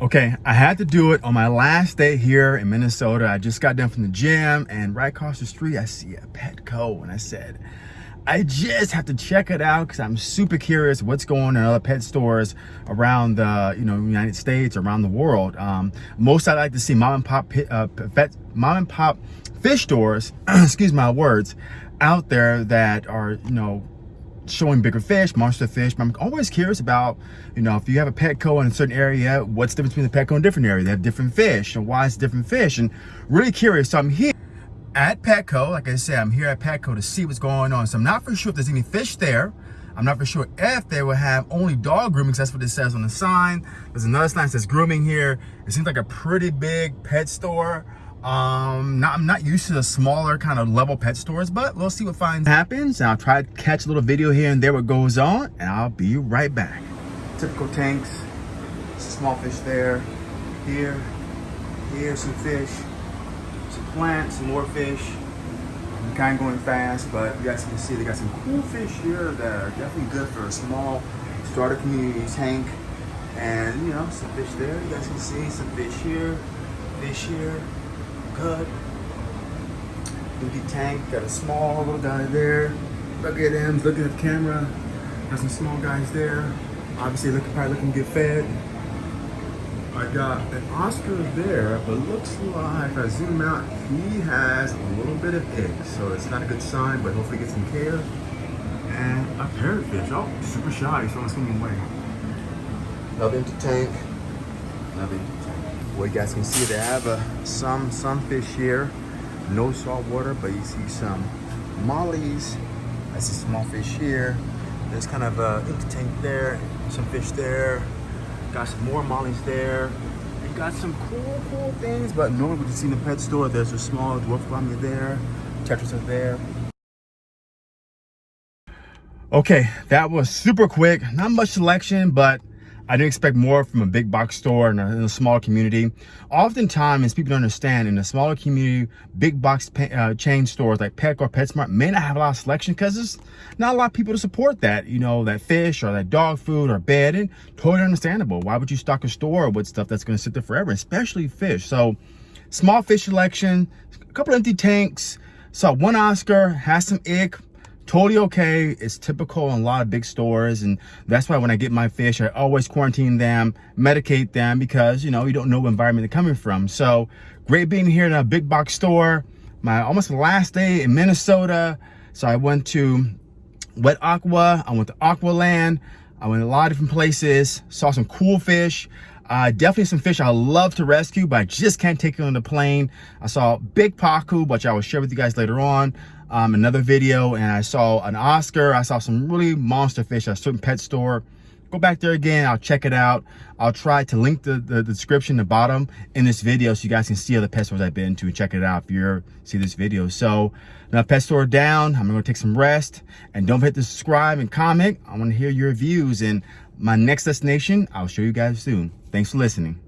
Okay, I had to do it on my last day here in Minnesota. I just got done from the gym and right across the street, I see a Petco and I said, I just have to check it out because I'm super curious what's going on in other pet stores around the you know United States, around the world. Um, most I like to see mom and pop uh, pet, mom and pop fish stores, excuse my words, out there that are you know showing bigger fish, monster fish. But I'm always curious about, you know, if you have a Petco in a certain area, what's the difference between the Petco and a different area? They have different fish, and why is different fish? And really curious. So I'm here at Petco. Like I said, I'm here at Petco to see what's going on. So I'm not for sure if there's any fish there. I'm not for sure if they will have only dog grooming, that's what it says on the sign. There's another sign that says grooming here. It seems like a pretty big pet store. Um, not, I'm not used to the smaller kind of level pet stores, but we'll see what finds happens. I'll try to catch a little video here and there what goes on, and I'll be right back. Typical tanks, small fish there, here, here, some fish, some plants, some more fish. I'm kind of going fast, but you guys can see they got some cool fish here that are definitely good for a small starter community tank. And you know, some fish there. You guys can see some fish here, fish here good. Empty tank, got a small little guy there. Look at him, looking at the camera. Got some small guys there. Obviously looking probably looking to get fed. I got an Oscar there, but looks like if I zoom out, he has a little bit of egg. So it's not a good sign, but hopefully get some care. And a parrotfish. Oh, super shy, so I'm swimming away. Another empty tank. Another empty well, you guys can see they have uh, some some fish here. No salt water, but you see some mollies. I see small fish here. There's kind of a empty tank there, some fish there. Got some more mollies there. Got some cool, cool things, but normally what you see in the pet store, there's a small dwarf gourami there, tetras are there. Okay, that was super quick. Not much selection, but I didn't expect more from a big box store in a, a small community. Oftentimes, people don't understand, in a smaller community, big box uh, chain stores like Petco or PetSmart may not have a lot of selection because there's not a lot of people to support that, you know, that fish or that dog food or bed. And totally understandable. Why would you stock a store with stuff that's going to sit there forever, especially fish? So, small fish selection, a couple empty tanks. Saw one Oscar, has some ick, totally okay. It's typical in a lot of big stores. And that's why when I get my fish, I always quarantine them, medicate them because, you know, you don't know what environment they're coming from. So great being here in a big box store. My almost last day in Minnesota. So I went to Wet Aqua. I went to Aqualand. I went a lot of different places, saw some cool fish. Uh, definitely some fish I love to rescue, but I just can't take it on the plane. I saw big pacu, which I will share with you guys later on um, another video and I saw an Oscar. I saw some really monster fish at a certain pet store. Go back there again. I'll check it out. I'll try to link the, the, the description the bottom in this video so you guys can see other pet stores I've been to and check it out if you see this video. So now pet store down. I'm going to take some rest and don't forget to subscribe and comment. I want to hear your views and my next destination. I'll show you guys soon. Thanks for listening.